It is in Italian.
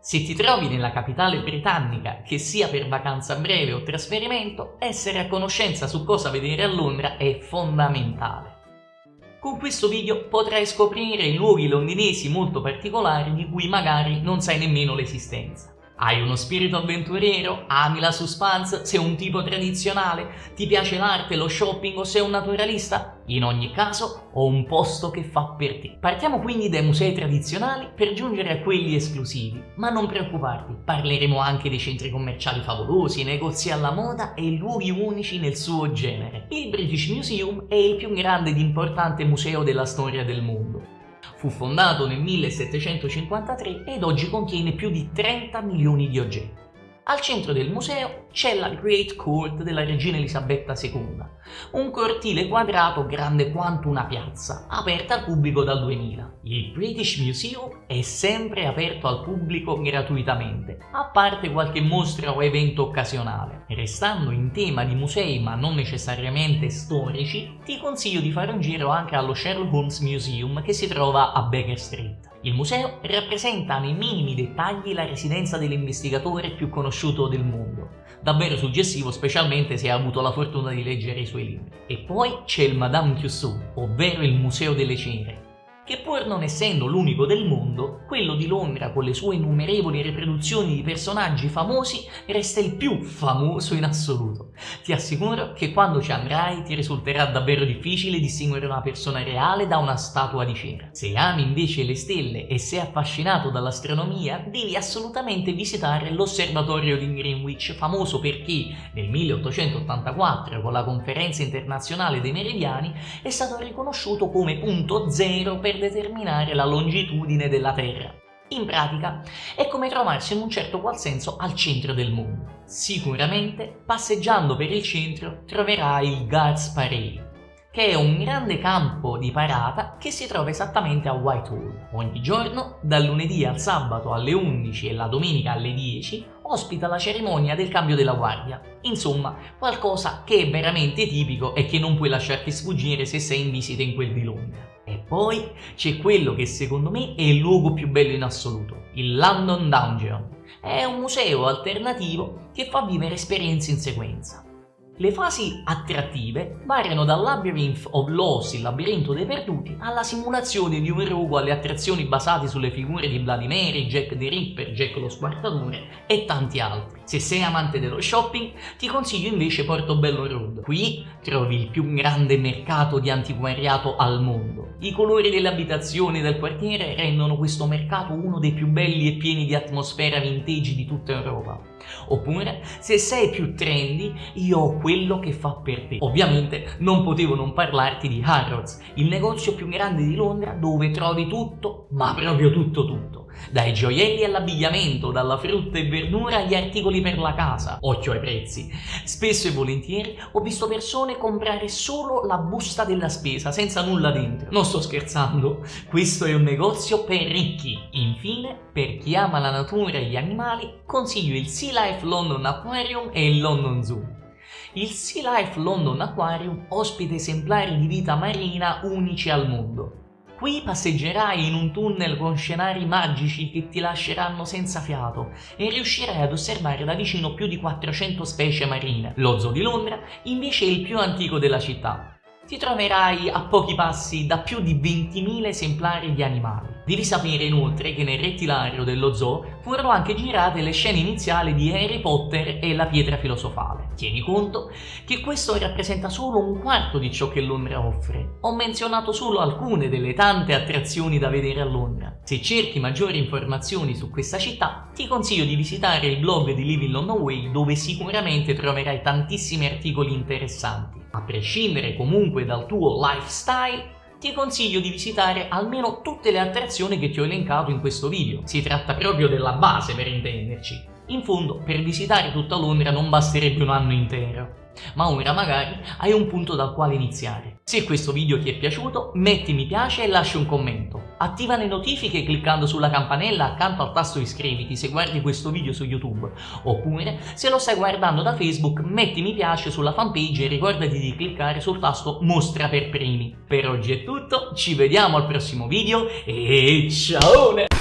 Se ti trovi nella capitale britannica, che sia per vacanza breve o trasferimento, essere a conoscenza su cosa vedere a Londra è fondamentale. Con questo video potrai scoprire luoghi londinesi molto particolari di cui magari non sai nemmeno l'esistenza. Hai uno spirito avventuriero? Ami la suspense? Sei un tipo tradizionale? Ti piace l'arte, lo shopping o sei un naturalista? In ogni caso, ho un posto che fa per te. Partiamo quindi dai musei tradizionali per giungere a quelli esclusivi, ma non preoccuparti, parleremo anche dei centri commerciali favolosi, negozi alla moda e luoghi unici nel suo genere. Il British Museum è il più grande ed importante museo della storia del mondo Fu fondato nel 1753 ed oggi contiene più di 30 milioni di oggetti. Al centro del museo c'è la Great Court della regina Elisabetta II, un cortile quadrato grande quanto una piazza, aperta al pubblico dal 2000. Il British Museum è sempre aperto al pubblico gratuitamente, a parte qualche mostra o evento occasionale. Restando in tema di musei ma non necessariamente storici, ti consiglio di fare un giro anche allo Sherlock Holmes Museum che si trova a Baker Street. Il museo rappresenta nei minimi dettagli la residenza dell'investigatore più conosciuto del mondo, davvero suggestivo specialmente se hai avuto la fortuna di leggere i suoi libri. E poi c'è il Madame Tussauds, ovvero il Museo delle Ceneri, che pur non essendo l'unico del mondo, quello di Londra con le sue innumerevoli riproduzioni di personaggi famosi resta il più famoso in assoluto. Ti assicuro che quando ci andrai ti risulterà davvero difficile distinguere una persona reale da una statua di cera. Se ami invece le stelle e sei affascinato dall'astronomia, devi assolutamente visitare l'osservatorio di Greenwich, famoso perché nel 1884 con la conferenza internazionale dei meridiani è stato riconosciuto come punto zero per determinare la longitudine della Terra. In pratica è come trovarsi in un certo qual senso al centro del mondo. Sicuramente passeggiando per il centro troverai il Guards Parade, che è un grande campo di parata che si trova esattamente a Whitehall. Ogni giorno, dal lunedì al sabato alle 11 e la domenica alle 10, ospita la cerimonia del cambio della guardia. Insomma, qualcosa che è veramente tipico e che non puoi lasciarti sfuggire se sei in visita in quel di Londra. Poi c'è quello che secondo me è il luogo più bello in assoluto, il London Dungeon. È un museo alternativo che fa vivere esperienze in sequenza. Le fasi attrattive variano dal Labyrinth of Lost, il labirinto dei perduti, alla simulazione di un rogo alle attrazioni basate sulle figure di Bloody Mary, Jack the Ripper, Jack lo Squartatore e tanti altri. Se sei amante dello shopping, ti consiglio invece Portobello Road. Qui trovi il più grande mercato di antiquariato al mondo. I colori delle abitazioni del quartiere rendono questo mercato uno dei più belli e pieni di atmosfera vintage di tutta Europa. Oppure, se sei più trendy, io ho quello che fa per te. Ovviamente non potevo non parlarti di Harrods, il negozio più grande di Londra dove trovi tutto, ma proprio tutto tutto dai gioielli all'abbigliamento, dalla frutta e verdura agli articoli per la casa. Occhio ai prezzi. Spesso e volentieri ho visto persone comprare solo la busta della spesa, senza nulla dentro. Non sto scherzando, questo è un negozio per ricchi. Infine, per chi ama la natura e gli animali, consiglio il Sea Life London Aquarium e il London Zoo. Il Sea Life London Aquarium ospita esemplari di vita marina unici al mondo. Qui passeggerai in un tunnel con scenari magici che ti lasceranno senza fiato e riuscirai ad osservare da vicino più di 400 specie marine. Lo zoo di Londra invece è il più antico della città. Ti troverai a pochi passi da più di 20.000 esemplari di animali. Devi sapere inoltre che nel rettilario dello zoo furono anche girate le scene iniziali di Harry Potter e la pietra filosofale. Tieni conto che questo rappresenta solo un quarto di ciò che Londra offre. Ho menzionato solo alcune delle tante attrazioni da vedere a Londra. Se cerchi maggiori informazioni su questa città, ti consiglio di visitare il blog di Living London Way dove sicuramente troverai tantissimi articoli interessanti. A prescindere comunque dal tuo lifestyle, ti consiglio di visitare almeno tutte le attrazioni che ti ho elencato in questo video. Si tratta proprio della base per intenderci. In fondo, per visitare tutta Londra non basterebbe un anno intero ma ora magari hai un punto dal quale iniziare. Se questo video ti è piaciuto, metti mi piace e lascia un commento. Attiva le notifiche cliccando sulla campanella accanto al tasto iscriviti se guardi questo video su YouTube. Oppure, se lo stai guardando da Facebook, metti mi piace sulla fanpage e ricordati di cliccare sul tasto mostra per primi. Per oggi è tutto, ci vediamo al prossimo video e ciao!